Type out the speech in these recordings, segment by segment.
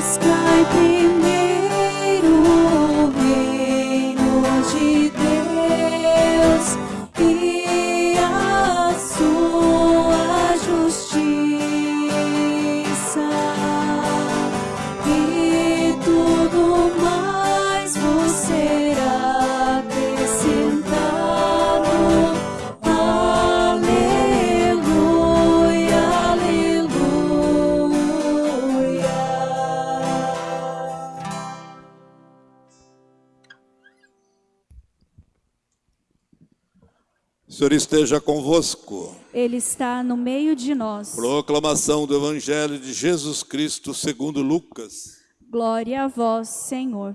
Buscai primeiro Senhor esteja convosco. Ele está no meio de nós. Proclamação do Evangelho de Jesus Cristo segundo Lucas. Glória a vós, Senhor.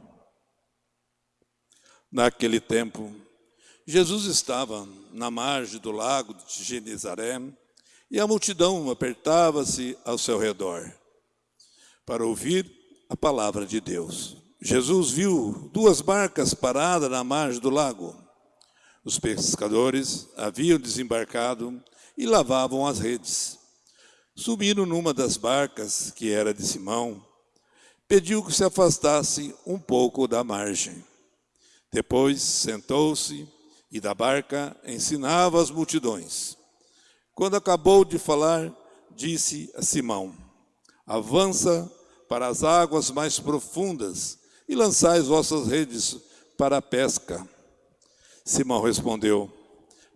Naquele tempo, Jesus estava na margem do lago de Genezaré e a multidão apertava-se ao seu redor para ouvir a palavra de Deus. Jesus viu duas barcas paradas na margem do lago. Os pescadores haviam desembarcado e lavavam as redes. Subindo numa das barcas, que era de Simão, pediu que se afastasse um pouco da margem. Depois sentou-se e da barca ensinava as multidões. Quando acabou de falar, disse a Simão: Avança para as águas mais profundas e lançai as vossas redes para a pesca. Simão respondeu: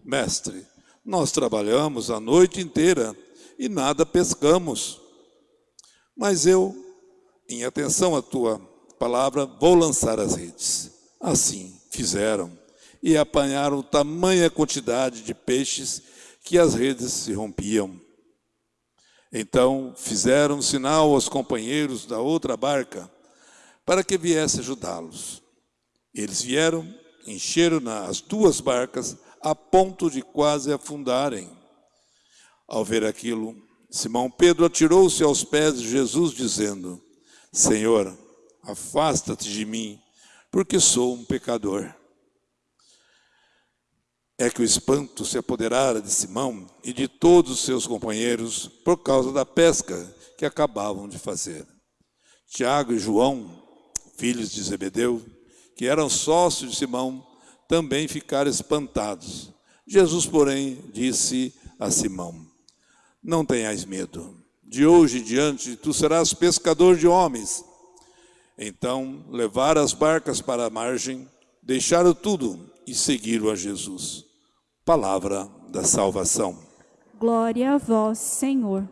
Mestre, nós trabalhamos a noite inteira e nada pescamos. Mas eu, em atenção à tua palavra, vou lançar as redes. Assim fizeram e apanharam tamanha quantidade de peixes que as redes se rompiam. Então fizeram sinal aos companheiros da outra barca para que viesse ajudá-los. Eles vieram, encheram as duas barcas a ponto de quase afundarem. Ao ver aquilo, Simão Pedro atirou-se aos pés de Jesus, dizendo: Senhor, afasta-te de mim, porque sou um pecador. É que o espanto se apoderara de Simão e de todos os seus companheiros por causa da pesca que acabavam de fazer. Tiago e João, filhos de Zebedeu, que eram sócios de Simão, também ficaram espantados. Jesus, porém, disse a Simão: Não tenhais medo, de hoje em diante tu serás pescador de homens. Então levaram as barcas para a margem, deixaram tudo e seguiram a Jesus. Palavra da salvação. Glória a vós, Senhor.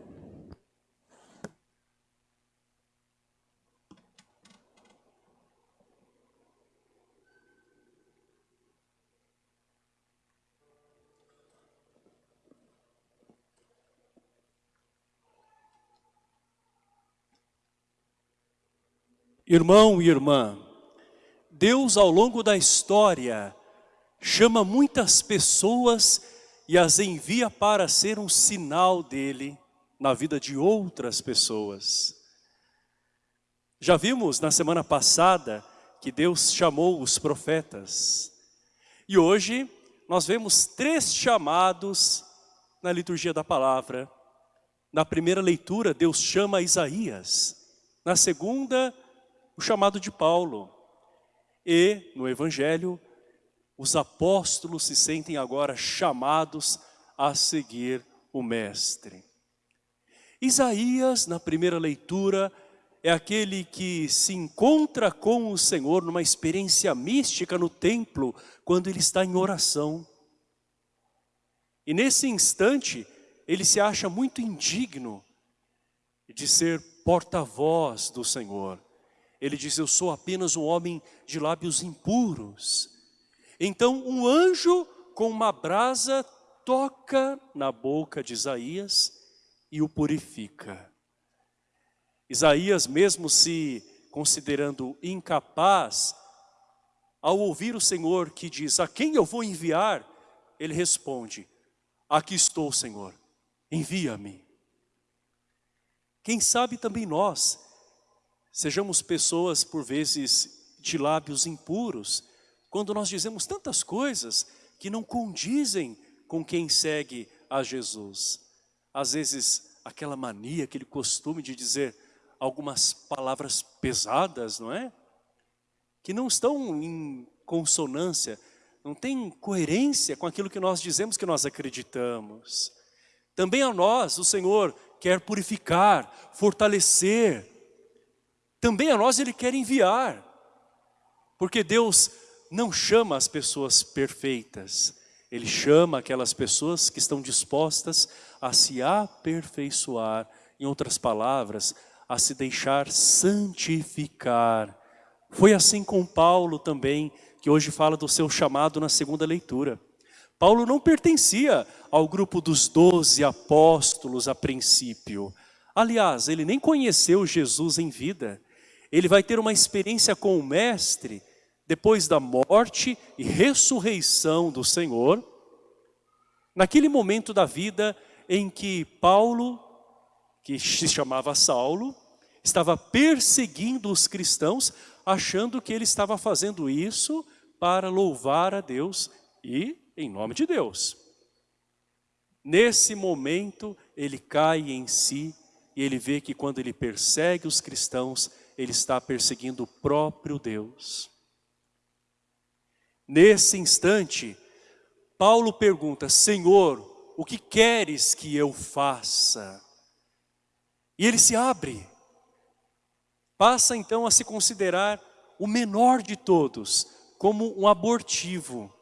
Irmão e irmã, Deus ao longo da história chama muitas pessoas e as envia para ser um sinal dele na vida de outras pessoas. Já vimos na semana passada que Deus chamou os profetas. E hoje nós vemos três chamados na liturgia da palavra. Na primeira leitura, Deus chama Isaías. Na segunda, o chamado de Paulo. E no Evangelho, os apóstolos se sentem agora chamados a seguir o Mestre. Isaías, na primeira leitura, é aquele que se encontra com o Senhor numa experiência mística no templo, quando ele está em oração. E nesse instante, ele se acha muito indigno de ser porta-voz do Senhor. Ele diz, eu sou apenas um homem de lábios impuros. Então um anjo com uma brasa toca na boca de Isaías e o purifica. Isaías mesmo se considerando incapaz, ao ouvir o Senhor que diz, a quem eu vou enviar? Ele responde, aqui estou Senhor, envia-me. Quem sabe também nós, sejamos pessoas por vezes de lábios impuros, quando nós dizemos tantas coisas que não condizem com quem segue a Jesus. Às vezes, aquela mania, aquele costume de dizer, algumas palavras pesadas, não é? Que não estão em consonância, não tem coerência com aquilo que nós dizemos que nós acreditamos. Também a nós, o Senhor quer purificar, fortalecer. Também a nós Ele quer enviar. Porque Deus não chama as pessoas perfeitas. Ele chama aquelas pessoas que estão dispostas a se aperfeiçoar. Em outras palavras, a se deixar santificar. Foi assim com Paulo também, que hoje fala do seu chamado na segunda leitura. Paulo não pertencia ao grupo dos doze apóstolos a princípio. Aliás, ele nem conheceu Jesus em vida. Ele vai ter uma experiência com o Mestre depois da morte e ressurreição do Senhor. Naquele momento da vida em que Paulo, que se chamava Saulo, estava perseguindo os cristãos, achando que ele estava fazendo isso para louvar a Deus e em nome de Deus. Nesse momento, ele cai em si e ele vê que quando ele persegue os cristãos, ele está perseguindo o próprio Deus. Nesse instante, Paulo pergunta, Senhor, o que queres que eu faça? E ele se abre. Passa então a se considerar o menor de todos, como um abortivo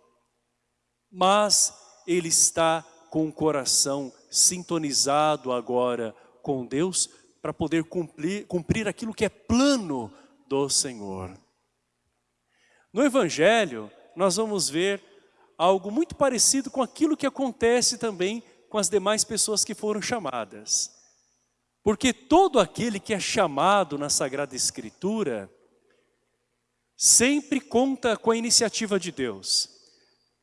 mas ele está com o coração sintonizado agora com Deus para poder cumprir, cumprir aquilo que é plano do Senhor. No Evangelho, nós vamos ver algo muito parecido com aquilo que acontece também com as demais pessoas que foram chamadas. Porque todo aquele que é chamado na Sagrada Escritura sempre conta com a iniciativa de Deus.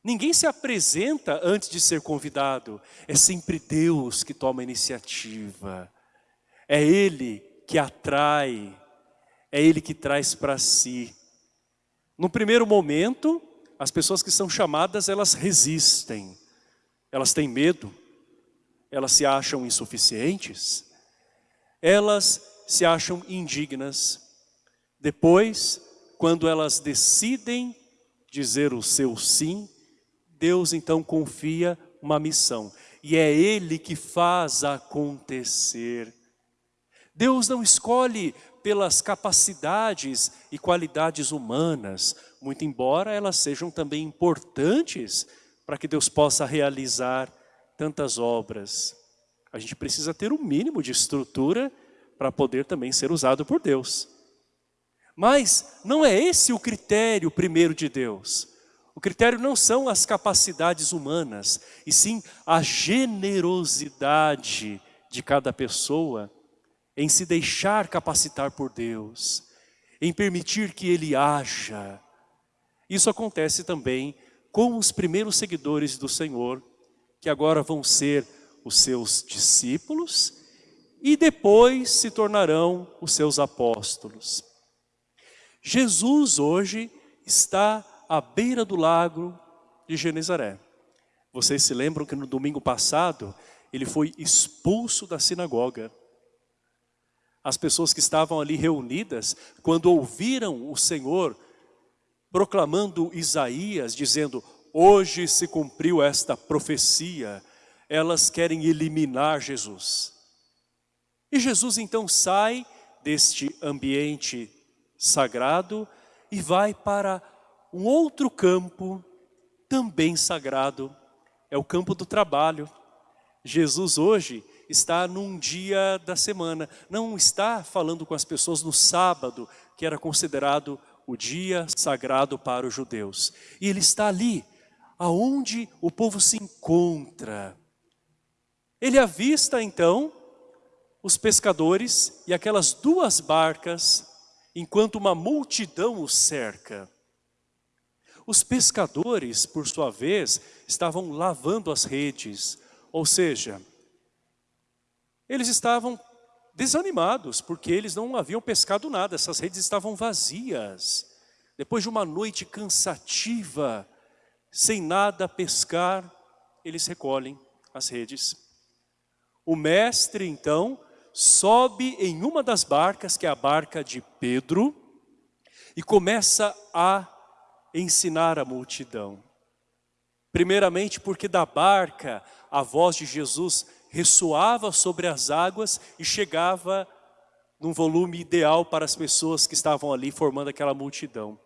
Ninguém se apresenta antes de ser convidado. É sempre Deus que toma a iniciativa. É Ele que atrai. É Ele que traz para si. No primeiro momento, as pessoas que são chamadas, elas resistem. Elas têm medo. Elas se acham insuficientes. Elas se acham indignas. Depois, quando elas decidem dizer o seu sim, Deus então confia uma missão. E é Ele que faz acontecer. Deus não escolhe pelas capacidades e qualidades humanas, muito embora elas sejam também importantes para que Deus possa realizar tantas obras. A gente precisa ter um mínimo de estrutura para poder também ser usado por Deus. Mas não é esse o critério primeiro de Deus. O critério não são as capacidades humanas, e sim a generosidade de cada pessoa em se deixar capacitar por Deus, em permitir que Ele haja. Isso acontece também com os primeiros seguidores do Senhor, que agora vão ser os seus discípulos e depois se tornarão os seus apóstolos. Jesus hoje está à beira do lago de Genezaré. Vocês se lembram que no domingo passado, ele foi expulso da sinagoga. As pessoas que estavam ali reunidas, quando ouviram o Senhor proclamando Isaías, dizendo, hoje se cumpriu esta profecia, elas querem eliminar Jesus. E Jesus então sai deste ambiente sagrado e vai para um outro campo também sagrado, é o campo do trabalho. Jesus hoje está num dia da semana, não está falando com as pessoas no sábado, que era considerado o dia sagrado para os judeus. E ele está ali, aonde o povo se encontra. Ele avista então os pescadores e aquelas duas barcas, enquanto uma multidão os cerca. Os pescadores, por sua vez, estavam lavando as redes, ou seja, eles estavam desanimados, porque eles não haviam pescado nada, essas redes estavam vazias. Depois de uma noite cansativa, sem nada pescar, eles recolhem as redes. O mestre, então, sobe em uma das barcas, que é a barca de Pedro, e começa a ensinar a multidão. Primeiramente porque da barca a voz de Jesus ressoava sobre as águas e chegava num volume ideal para as pessoas que estavam ali formando aquela multidão.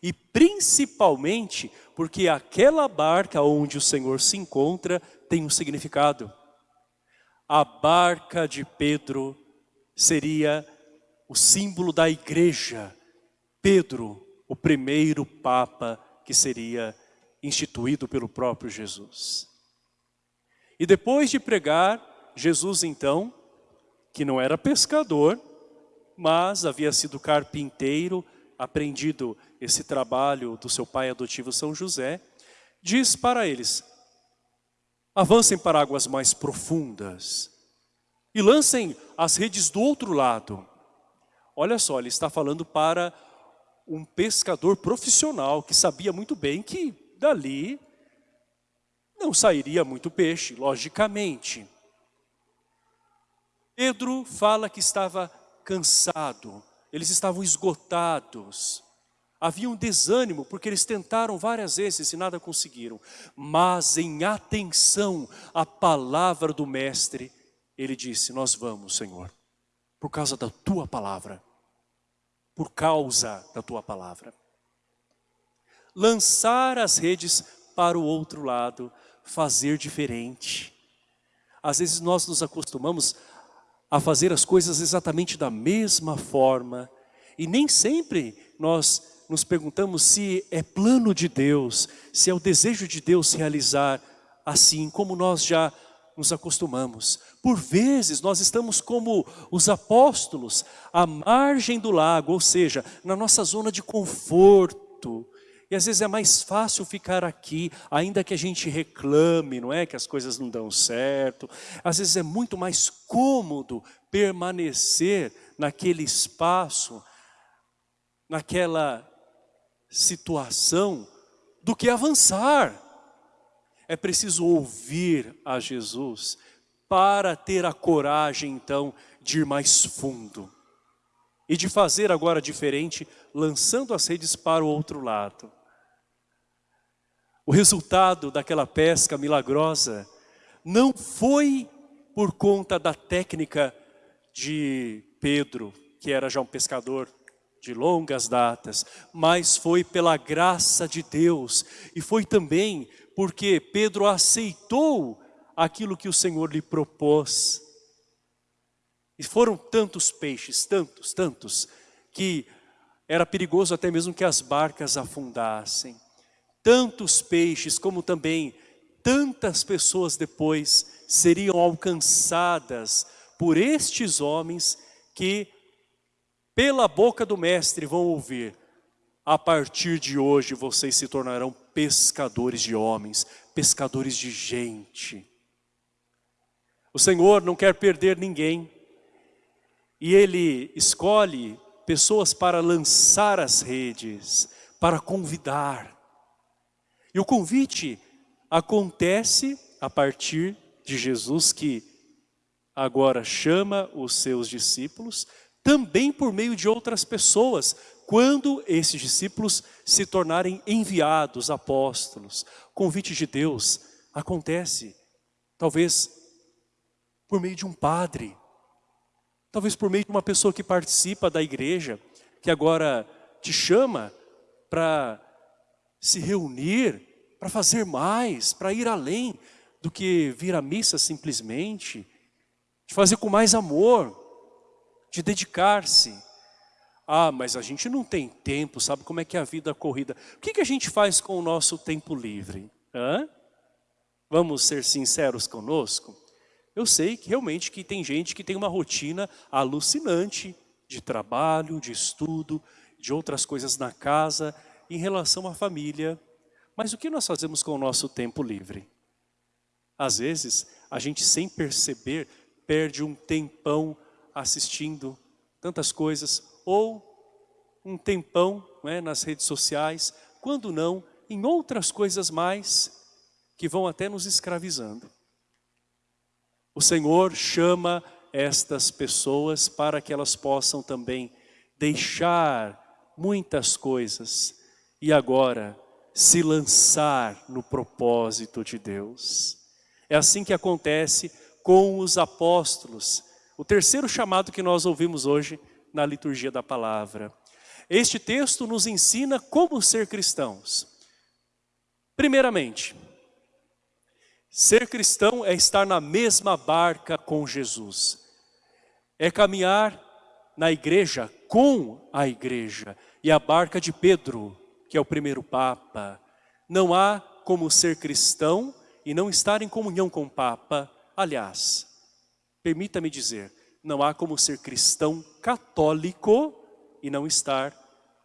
E principalmente porque aquela barca onde o Senhor se encontra tem um significado. A barca de Pedro seria o símbolo da igreja. Pedro, o primeiro Papa que seria instituído pelo próprio Jesus. E depois de pregar, Jesus então, que não era pescador, mas havia sido carpinteiro, aprendido esse trabalho do seu pai adotivo São José, diz para eles, avancem para águas mais profundas e lancem as redes do outro lado. Olha só, ele está falando para um pescador profissional que sabia muito bem que dali não sairia muito peixe, logicamente. Pedro fala que estava cansado, eles estavam esgotados. Havia um desânimo, porque eles tentaram várias vezes e nada conseguiram. Mas em atenção à palavra do mestre, ele disse, nós vamos, Senhor, por causa da tua palavra por causa da tua palavra. Lançar as redes para o outro lado, fazer diferente. Às vezes nós nos acostumamos a fazer as coisas exatamente da mesma forma e nem sempre nós nos perguntamos se é plano de Deus, se é o desejo de Deus realizar assim como nós já nos acostumamos. Por vezes nós estamos como os apóstolos, à margem do lago, ou seja, na nossa zona de conforto. E às vezes é mais fácil ficar aqui, ainda que a gente reclame, não é? Que as coisas não dão certo. Às vezes é muito mais cômodo permanecer naquele espaço, naquela situação, do que avançar. É preciso ouvir a Jesus para ter a coragem, então, de ir mais fundo. E de fazer agora diferente, lançando as redes para o outro lado. O resultado daquela pesca milagrosa não foi por conta da técnica de Pedro, que era já um pescador de longas datas, mas foi pela graça de Deus e foi também porque Pedro aceitou aquilo que o Senhor lhe propôs. E foram tantos peixes, tantos, tantos, que era perigoso até mesmo que as barcas afundassem. Tantos peixes, como também tantas pessoas depois seriam alcançadas por estes homens que pela boca do mestre vão ouvir a partir de hoje vocês se tornarão pescadores de homens, pescadores de gente. O Senhor não quer perder ninguém. E Ele escolhe pessoas para lançar as redes, para convidar. E o convite acontece a partir de Jesus que agora chama os seus discípulos, também por meio de outras pessoas, quando esses discípulos se tornarem enviados, apóstolos. O convite de Deus acontece, talvez por meio de um padre, talvez por meio de uma pessoa que participa da igreja, que agora te chama para se reunir, para fazer mais, para ir além do que vir à missa simplesmente, de fazer com mais amor, de dedicar-se. Ah, mas a gente não tem tempo, sabe como é que é a vida corrida. O que, que a gente faz com o nosso tempo livre? Hã? Vamos ser sinceros conosco? Eu sei que realmente que tem gente que tem uma rotina alucinante de trabalho, de estudo, de outras coisas na casa, em relação à família. Mas o que nós fazemos com o nosso tempo livre? Às vezes, a gente sem perceber, perde um tempão assistindo tantas coisas, ou um tempão é, nas redes sociais, quando não, em outras coisas mais que vão até nos escravizando. O Senhor chama estas pessoas para que elas possam também deixar muitas coisas e agora se lançar no propósito de Deus. É assim que acontece com os apóstolos. O terceiro chamado que nós ouvimos hoje na liturgia da palavra. Este texto nos ensina como ser cristãos. Primeiramente, ser cristão é estar na mesma barca com Jesus. É caminhar na igreja com a igreja. E a barca de Pedro, que é o primeiro Papa. Não há como ser cristão e não estar em comunhão com o Papa. Aliás, permita-me dizer, não há como ser cristão católico e não estar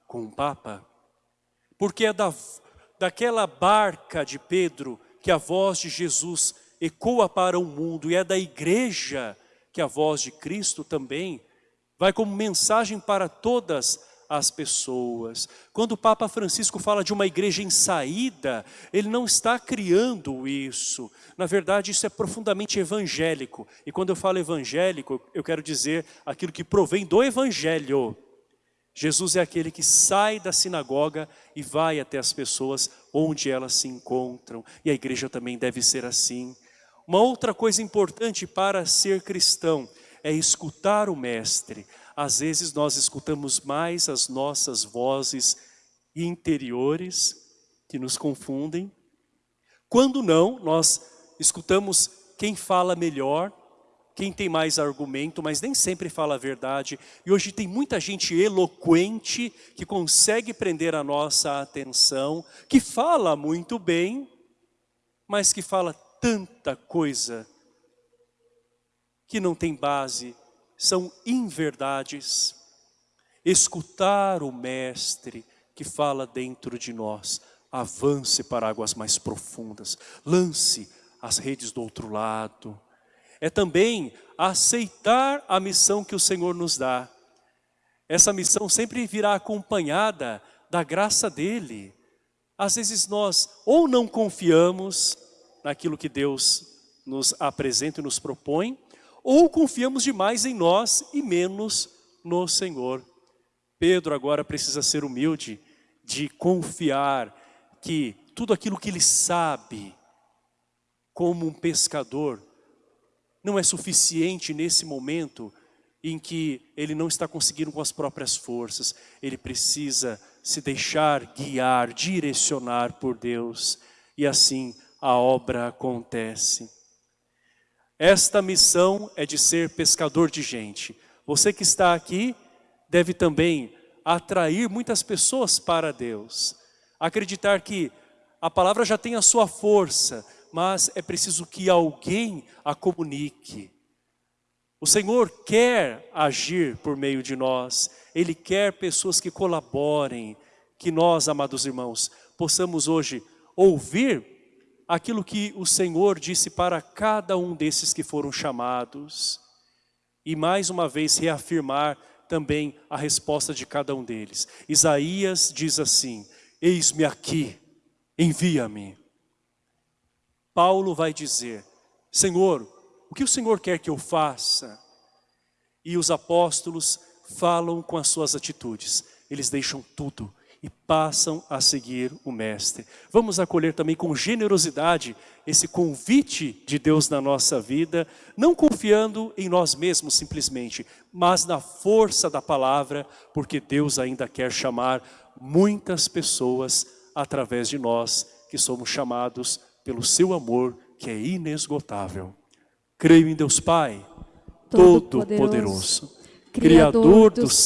com o Papa. Porque é da, daquela barca de Pedro que a voz de Jesus ecoa para o mundo e é da igreja que a voz de Cristo também vai como mensagem para todas as pessoas. Quando o Papa Francisco fala de uma igreja em saída, ele não está criando isso. Na verdade, isso é profundamente evangélico. E quando eu falo evangélico, eu quero dizer aquilo que provém do evangelho. Jesus é aquele que sai da sinagoga e vai até as pessoas onde elas se encontram. E a igreja também deve ser assim. Uma outra coisa importante para ser cristão é escutar o mestre. Às vezes nós escutamos mais as nossas vozes interiores que nos confundem. Quando não, nós escutamos quem fala melhor, quem tem mais argumento, mas nem sempre fala a verdade. E hoje tem muita gente eloquente que consegue prender a nossa atenção, que fala muito bem, mas que fala tanta coisa que não tem base, são inverdades. Escutar o Mestre que fala dentro de nós, avance para águas mais profundas, lance as redes do outro lado. É também aceitar a missão que o Senhor nos dá. Essa missão sempre virá acompanhada da graça dEle. Às vezes nós ou não confiamos naquilo que Deus nos apresenta e nos propõe, ou confiamos demais em nós e menos no Senhor. Pedro agora precisa ser humilde de confiar que tudo aquilo que ele sabe como um pescador não é suficiente nesse momento em que ele não está conseguindo com as próprias forças. Ele precisa se deixar guiar, direcionar por Deus. E assim a obra acontece. Esta missão é de ser pescador de gente. Você que está aqui deve também atrair muitas pessoas para Deus. Acreditar que a palavra já tem a sua força, mas é preciso que alguém a comunique. O Senhor quer agir por meio de nós. Ele quer pessoas que colaborem, que nós, amados irmãos, possamos hoje ouvir aquilo que o Senhor disse para cada um desses que foram chamados. E mais uma vez reafirmar também a resposta de cada um deles. Isaías diz assim, eis-me aqui, envia-me. Paulo vai dizer, Senhor, o que o Senhor quer que eu faça? E os apóstolos falam com as suas atitudes, eles deixam tudo e passam a seguir o Mestre. Vamos acolher também com generosidade esse convite de Deus na nossa vida, não confiando em nós mesmos simplesmente, mas na força da palavra, porque Deus ainda quer chamar muitas pessoas através de nós, que somos chamados pelo seu amor, que é inesgotável. Creio em Deus Pai, Todo-Poderoso, Criador dos